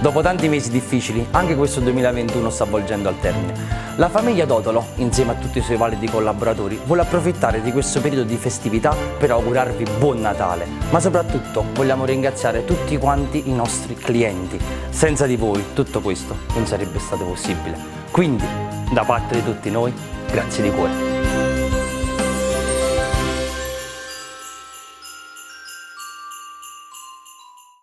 Dopo tanti mesi difficili, anche questo 2021 sta volgendo al termine. La famiglia Dotolo, insieme a tutti i suoi validi collaboratori, vuole approfittare di questo periodo di festività per augurarvi buon Natale, ma soprattutto vogliamo ringraziare tutti quanti i nostri clienti. Senza di voi tutto questo non sarebbe stato possibile. Quindi, da parte di tutti noi, grazie di cuore.